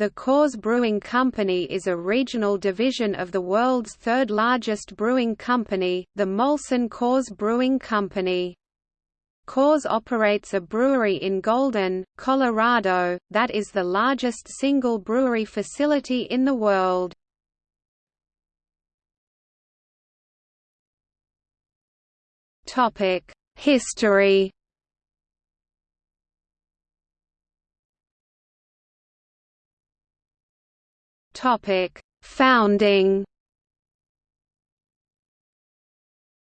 The Coors Brewing Company is a regional division of the world's third largest brewing company, the Molson Coors Brewing Company. Coors operates a brewery in Golden, Colorado, that is the largest single brewery facility in the world. History Topic: Founding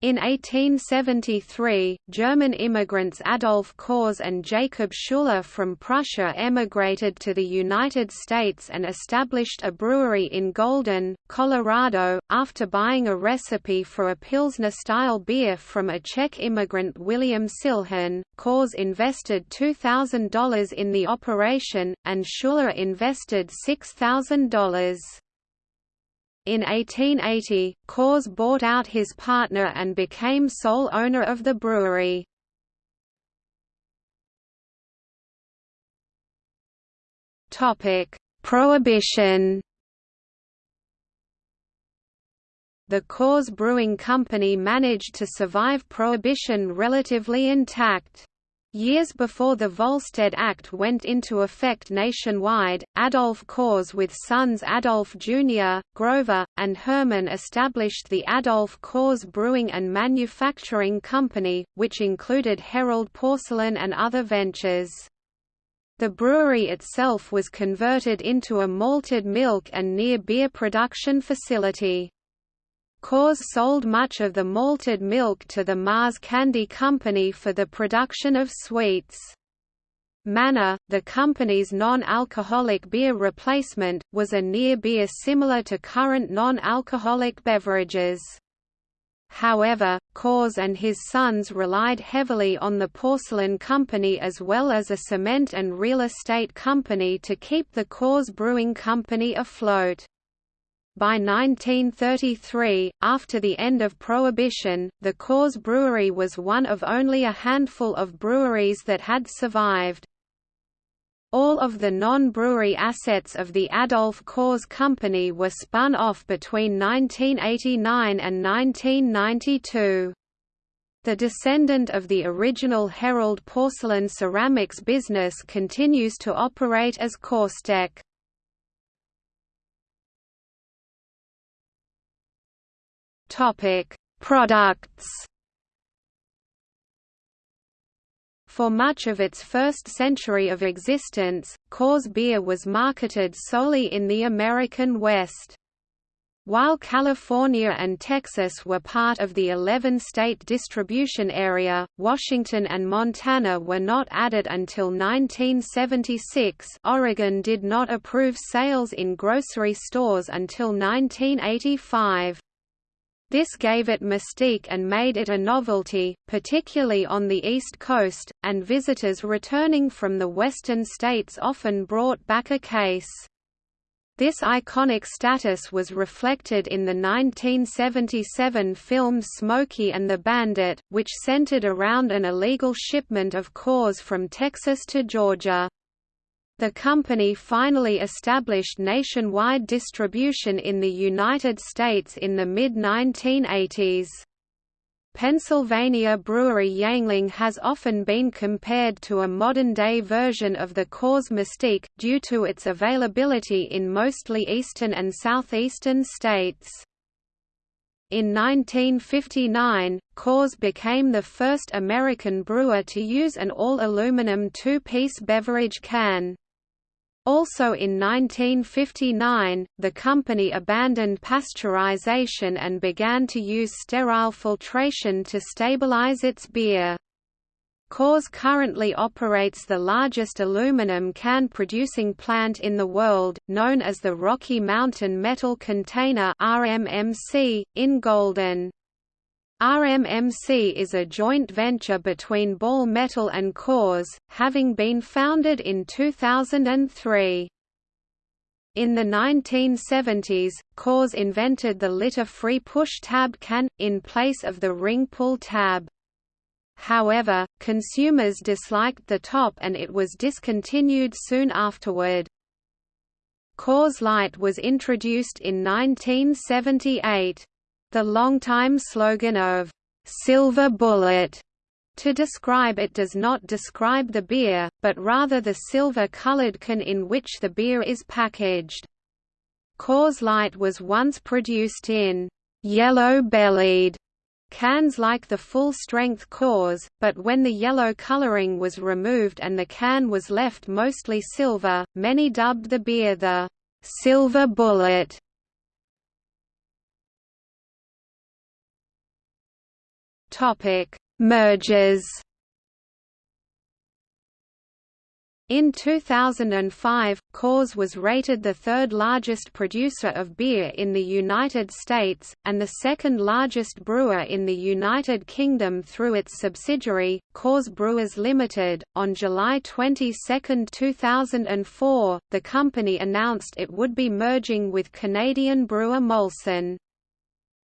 In 1873, German immigrants Adolf Coors and Jacob Schuller from Prussia emigrated to the United States and established a brewery in Golden, Colorado, after buying a recipe for a Pilsner-style beer from a Czech immigrant William Silhán. Coors invested $2,000 in the operation, and Schuller invested $6,000. In 1880, Coors bought out his partner and became sole owner of the brewery. Prohibition The Coors Brewing Company managed to survive Prohibition relatively intact. Years before the Volstead Act went into effect nationwide, Adolf Coors with sons Adolf Jr., Grover, and Herman established the Adolf Coors Brewing and Manufacturing Company, which included Herold Porcelain and other ventures. The brewery itself was converted into a malted milk and near beer production facility. Coors sold much of the malted milk to the Mars Candy Company for the production of sweets. Manna, the company's non-alcoholic beer replacement, was a near beer similar to current non-alcoholic beverages. However, Coors and his sons relied heavily on the porcelain company as well as a cement and real estate company to keep the Coors Brewing Company afloat. By 1933, after the end of Prohibition, the Coors Brewery was one of only a handful of breweries that had survived. All of the non-brewery assets of the Adolf Coors Company were spun off between 1989 and 1992. The descendant of the original Herold porcelain ceramics business continues to operate as CoorsTek. Topic: Products. For much of its first century of existence, Coors beer was marketed solely in the American West. While California and Texas were part of the 11-state distribution area, Washington and Montana were not added until 1976 Oregon did not approve sales in grocery stores until 1985. This gave it mystique and made it a novelty, particularly on the East Coast, and visitors returning from the western states often brought back a case. This iconic status was reflected in the 1977 film Smokey and the Bandit, which centered around an illegal shipment of Coors from Texas to Georgia. The company finally established nationwide distribution in the United States in the mid-1980s. Pennsylvania brewery Yuengling has often been compared to a modern-day version of the Coors Mystique, due to its availability in mostly eastern and southeastern states. In 1959, Coors became the first American brewer to use an all-aluminum two-piece beverage can. Also in 1959, the company abandoned pasteurization and began to use sterile filtration to stabilize its beer. Coors currently operates the largest aluminum can producing plant in the world, known as the Rocky Mountain Metal Container (RMMC), in Golden. RMMC is a joint venture between Ball Metal and Coors, having been founded in 2003. In the 1970s, Coors invented the litter-free push tab can, in place of the ring pull tab. However, consumers disliked the top and it was discontinued soon afterward. Coors Light was introduced in 1978. The longtime slogan of "'Silver Bullet' to describe it does not describe the beer, but rather the silver-colored can in which the beer is packaged. Coors Light was once produced in yellow-bellied cans like the full-strength Coors, but when the yellow coloring was removed and the can was left mostly silver, many dubbed the beer the «silver bullet». Mergers In 2005, Coors was rated the third largest producer of beer in the United States, and the second largest brewer in the United Kingdom through its subsidiary, Coors Brewers Limited. On July 22, 2004, the company announced it would be merging with Canadian brewer Molson.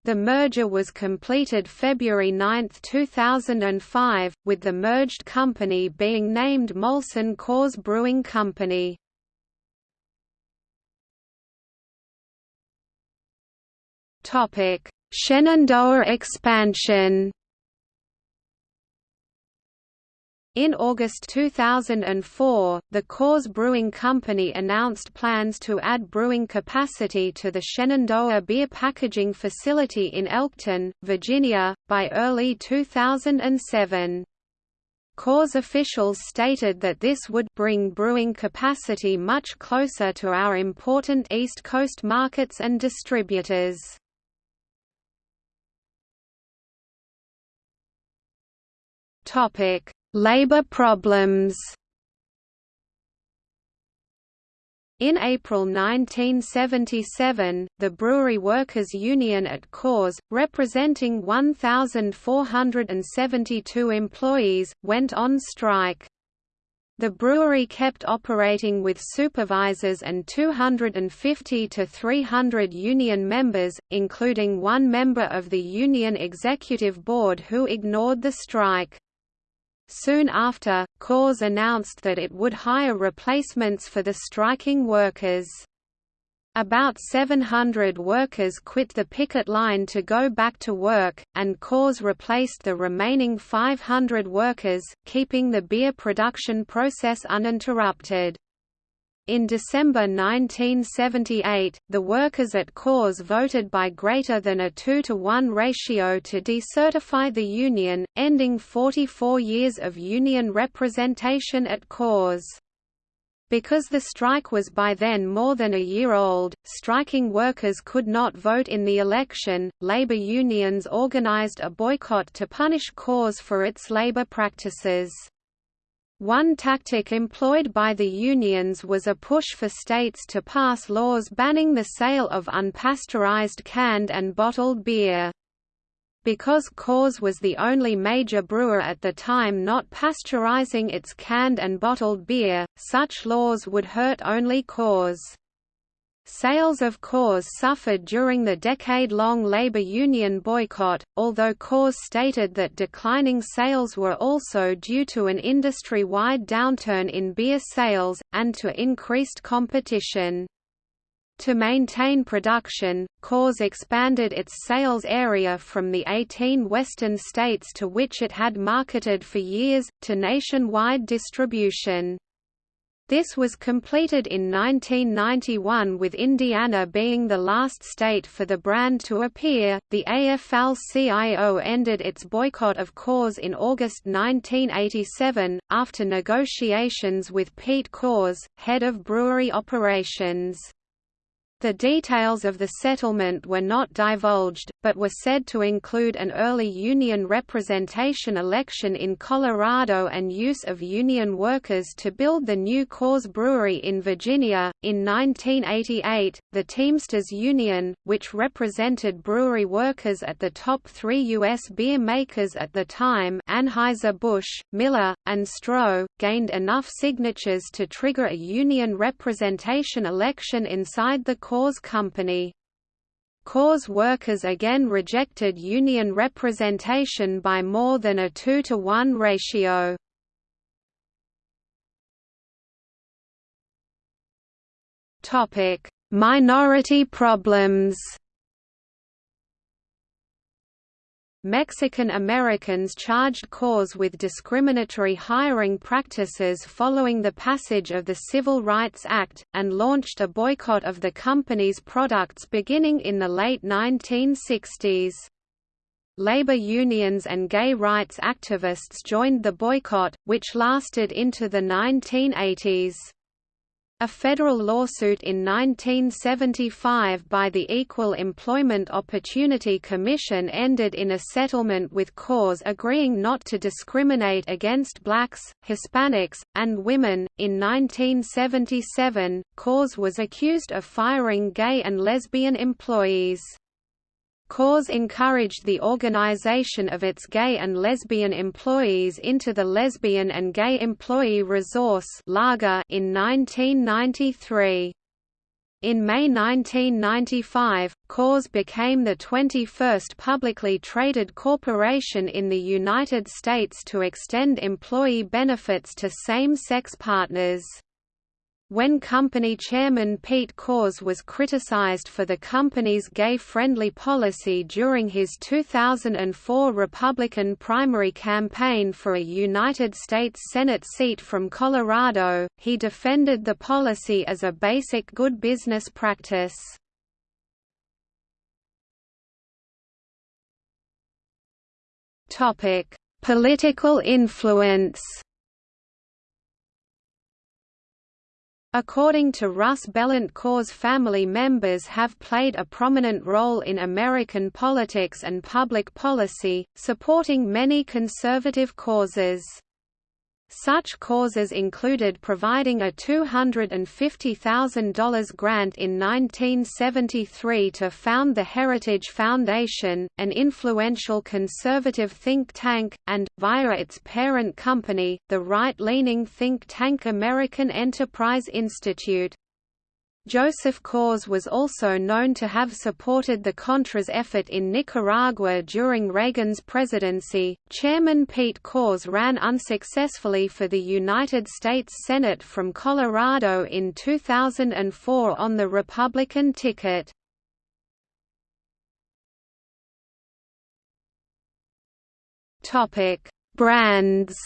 The merger was completed February 9, 2005, with the merged company being named Molson Coors Brewing Company. Shenandoah expansion In August 2004, the Coors Brewing Company announced plans to add brewing capacity to the Shenandoah beer packaging facility in Elkton, Virginia, by early 2007. Coors officials stated that this would bring brewing capacity much closer to our important East Coast markets and distributors. Topic: Labor problems In April 1977, the Brewery Workers Union at Coors, representing 1,472 employees, went on strike. The brewery kept operating with supervisors and 250 to 300 union members, including one member of the union executive board who ignored the strike. Soon after, Coors announced that it would hire replacements for the striking workers. About 700 workers quit the picket line to go back to work, and Coors replaced the remaining 500 workers, keeping the beer production process uninterrupted. In December 1978, the workers at Coors voted by greater than a 2 to 1 ratio to decertify the union, ending 44 years of union representation at Coors. Because the strike was by then more than a year old, striking workers could not vote in the election. Labor unions organized a boycott to punish Coors for its labor practices. One tactic employed by the unions was a push for states to pass laws banning the sale of unpasteurized canned and bottled beer. Because Coors was the only major brewer at the time not pasteurizing its canned and bottled beer, such laws would hurt only Coors. Sales of Coors suffered during the decade-long labor union boycott, although Coors stated that declining sales were also due to an industry-wide downturn in beer sales, and to increased competition. To maintain production, Coors expanded its sales area from the 18 western states to which it had marketed for years, to nationwide distribution. This was completed in 1991 with Indiana being the last state for the brand to appear. The AFL-CIO ended its boycott of Coors in August 1987, after negotiations with Pete Coors, head of brewery operations. The details of the settlement were not divulged, but were said to include an early union representation election in Colorado and use of union workers to build the new Coors Brewery in Virginia. In 1988, the Teamsters Union, which represented brewery workers at the top three U.S. beer makers at the time Anheuser-Busch, Miller, and Stroh, gained enough signatures to trigger a union representation election inside the Coors Company. Coors workers again rejected union representation by more than a 2 to 1 ratio. Minority problems Mexican Americans charged Coors with discriminatory hiring practices following the passage of the Civil Rights Act, and launched a boycott of the company's products beginning in the late 1960s. Labor unions and gay rights activists joined the boycott, which lasted into the 1980s. A federal lawsuit in 1975 by the Equal Employment Opportunity Commission ended in a settlement with Coors agreeing not to discriminate against blacks, Hispanics, and women. In 1977, Coors was accused of firing gay and lesbian employees. Coors encouraged the organization of its gay and lesbian employees into the Lesbian and Gay Employee Resource in 1993. In May 1995, Coors became the 21st publicly traded corporation in the United States to extend employee benefits to same-sex partners. When company chairman Pete Coors was criticized for the company's gay-friendly policy during his 2004 Republican primary campaign for a United States Senate seat from Colorado, he defended the policy as a basic good business practice. Political influence According to Russ Bellant family members have played a prominent role in American politics and public policy, supporting many conservative causes. Such causes included providing a $250,000 grant in 1973 to found the Heritage Foundation, an influential conservative think tank, and, via its parent company, the right-leaning think tank American Enterprise Institute. Joseph Coors was also known to have supported the Contras effort in Nicaragua during Reagan's presidency. Chairman Pete Coors ran unsuccessfully for the United States Senate from Colorado in 2004 on the Republican ticket. Topic: Brands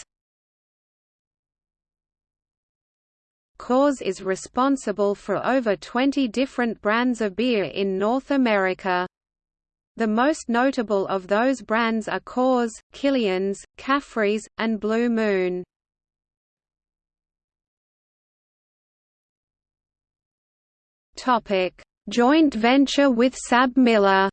Coors is responsible for over 20 different brands of beer in North America. The most notable of those brands are Coors, Killian's, Caffrey's, and Blue Moon. Joint venture with SABMiller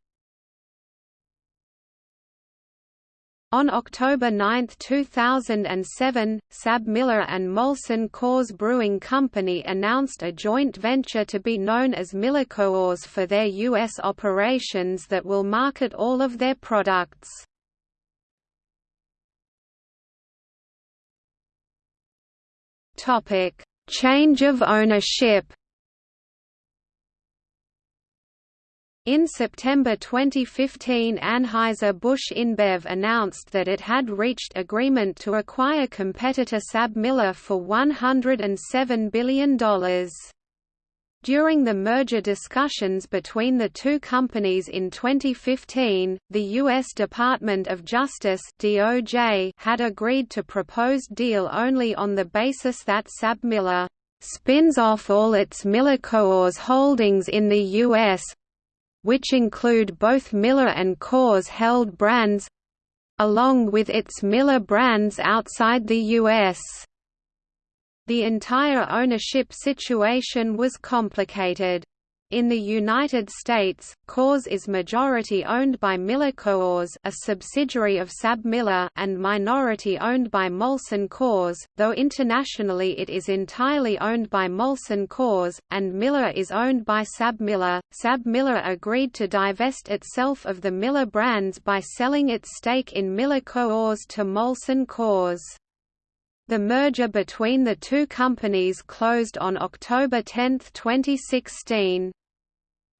On October 9, 2007, SABMiller and Molson Coors Brewing Company announced a joint venture to be known as MillerCoors for their U.S. operations that will market all of their products. Change of ownership In September 2015 Anheuser-Busch InBev announced that it had reached agreement to acquire competitor SABMiller for $107 billion. During the merger discussions between the two companies in 2015, the U.S. Department of Justice DOJ had agreed to proposed deal only on the basis that SABMiller spins off all its MillerCoors holdings in the U.S., which include both Miller and Coors held brands along with its Miller brands outside the U.S. The entire ownership situation was complicated. In the United States, Coors is majority owned by MillerCoors, a subsidiary of SABMiller, and minority owned by Molson Coors, though internationally it is entirely owned by Molson Coors, and Miller is owned by SABMiller. SABMiller agreed to divest itself of the Miller brands by selling its stake in MillerCoors to Molson Coors. The merger between the two companies closed on October 10, 2016.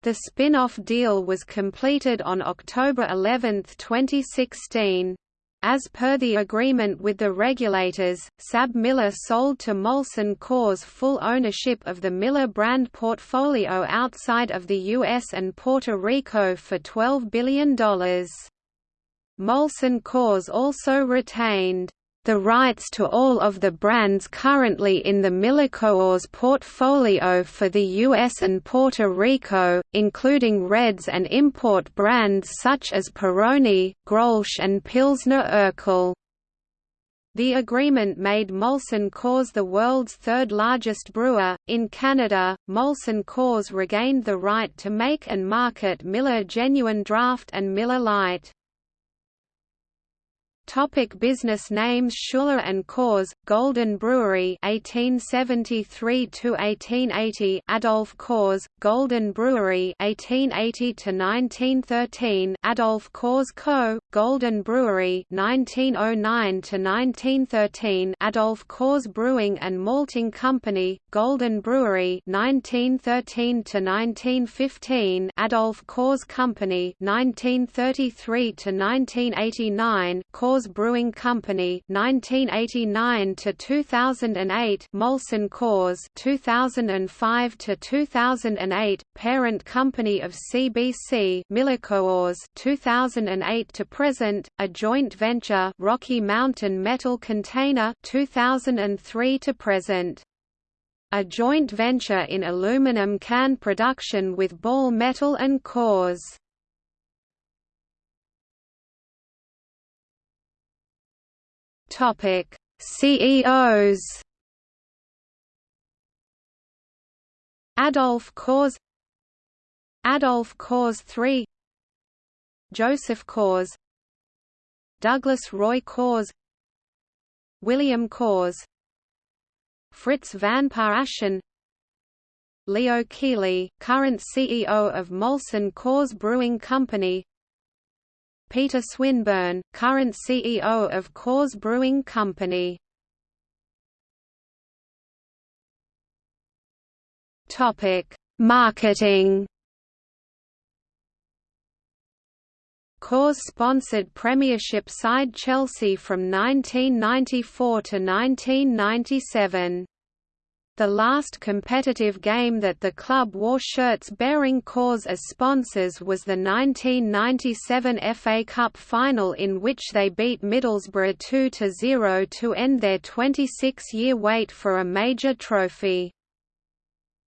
The spin-off deal was completed on October 11, 2016. As per the agreement with the regulators, SABMiller sold to Molson Coors full ownership of the Miller brand portfolio outside of the US and Puerto Rico for $12 billion. Molson Coors also retained the rights to all of the brands currently in the MillerCoors portfolio for the US and Puerto Rico, including Reds and import brands such as Peroni, Grolsch and Pilsner Urquell. The agreement made Molson Coors the world's third largest brewer. In Canada, Molson Coors regained the right to make and market Miller Genuine Draft and Miller Lite. Topic business names Schuller and Coors, Golden Brewery 1873 to 1880 Adolph Coors, Golden Brewery 1880 to 1913 Adolph Coors Co., Golden Brewery 1909 to 1913 Adolph Coors Brewing and Malting Company, Golden Brewery 1913 to 1915 Adolph Coors Company 1933 to 1989 Coors Coors Brewing Company 1989 to 2008 Molson Coors 2005 to 2008 parent company of CBC MillerCoors 2008 to present a joint venture Rocky Mountain Metal Container 2003 to present. A joint venture in aluminum can production with Ball Metal and Coors Topic: CEOs. Adolf Coors Adolf Coors III Joseph Coors Douglas Roy Coors William Coors Fritz van Paasschen Leo Kiely, current CEO of Molson Coors Brewing Company Peter Swinburne, current CEO of Coors Brewing Company. Topic: Marketing. Coors sponsored Premiership side Chelsea from 1994 to 1997. The last competitive game that the club wore shirts bearing Coors as sponsors was the 1997 FA Cup final in which they beat Middlesbrough 2–0 to end their 26-year wait for a major trophy.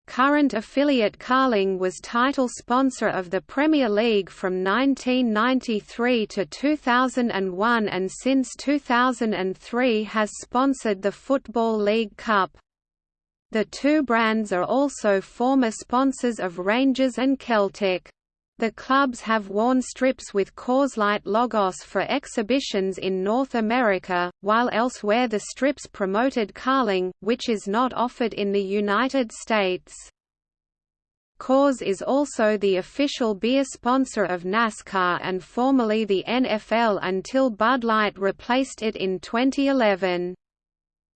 Current affiliate Carling was title sponsor of the Premier League from 1993 to 2001 and since 2003 has sponsored the Football League Cup. The two brands are also former sponsors of Rangers and Celtic. The clubs have worn strips with Coors Light logos for exhibitions in North America, while elsewhere the strips promoted Carling, which is not offered in the United States. Coors is also the official beer sponsor of NASCAR and formerly the NFL until Bud Light replaced it in 2011.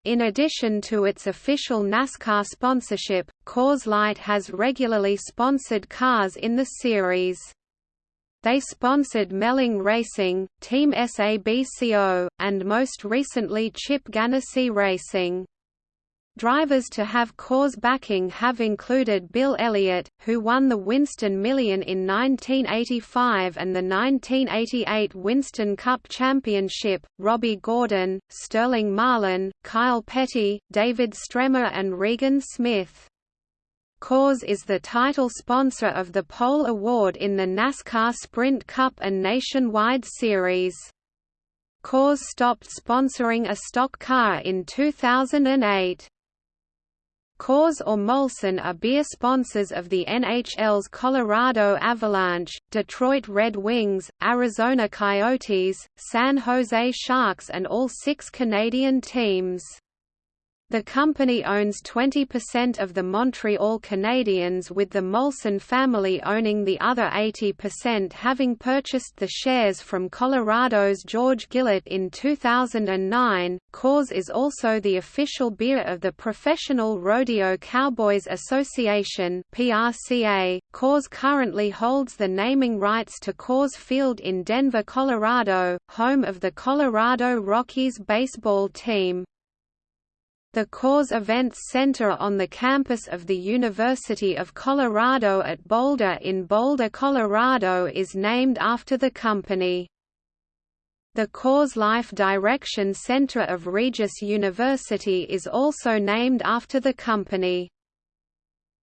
In addition to its official NASCAR sponsorship, Coors Light has regularly sponsored cars in the series. They sponsored Melling Racing, Team SABCO, and most recently Chip Ganassi Racing. Drivers to have Coors backing have included Bill Elliott, who won the Winston Million in 1985 and the 1988 Winston Cup Championship, Robby Gordon, Sterling Marlin, Kyle Petty, David Stremme and Regan Smith. Coors is the title sponsor of the Pole Award in the NASCAR Sprint Cup and Nationwide Series. Coors stopped sponsoring a stock car in 2008. Coors or Molson are beer sponsors of the NHL's Colorado Avalanche, Detroit Red Wings, Arizona Coyotes, San Jose Sharks and all six Canadian teams. The company owns 20% of the Montreal Canadiens with the Molson family owning the other 80% having purchased the shares from Colorado's George Gillett in 2009. Coors is also the official beer of the Professional Rodeo Cowboys Association PRCA. Coors currently holds the naming rights to Coors Field in Denver, Colorado, home of the Colorado Rockies baseball team. The Coors Events Center on the campus of the University of Colorado at Boulder in Boulder, Colorado is named after the company. The Coors Life Direction Center of Regis University is also named after the company.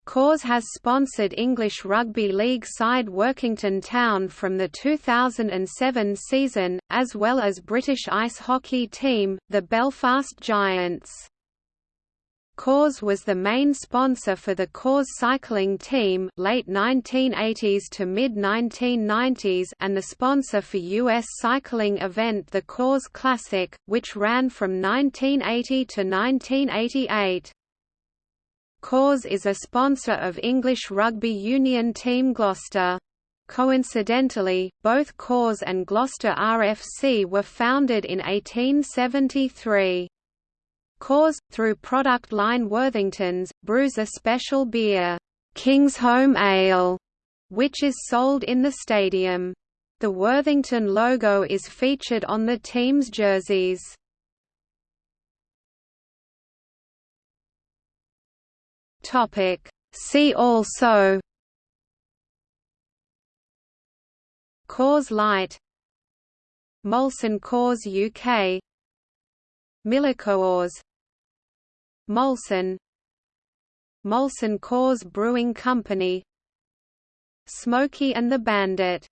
Coors has sponsored English Rugby League side Workington Town from the 2007 season, as well as British ice hockey team, the Belfast Giants. Coors was the main sponsor for the Coors cycling team late 1980s to mid-1990s and the sponsor for U.S. cycling event the Coors Classic, which ran from 1980 to 1988. Coors is a sponsor of English rugby union team Gloucester. Coincidentally, both Coors and Gloucester RFC were founded in 1873. Coors, through product line Worthingtons, brews a special beer, Kingsholm Ale, which is sold in the stadium. The Worthington logo is featured on the team's jerseys. Topic. See also Coors Light Molson Coors UK Miller-Coors Molson. Molson Coors Brewing Company. Smokey and the Bandit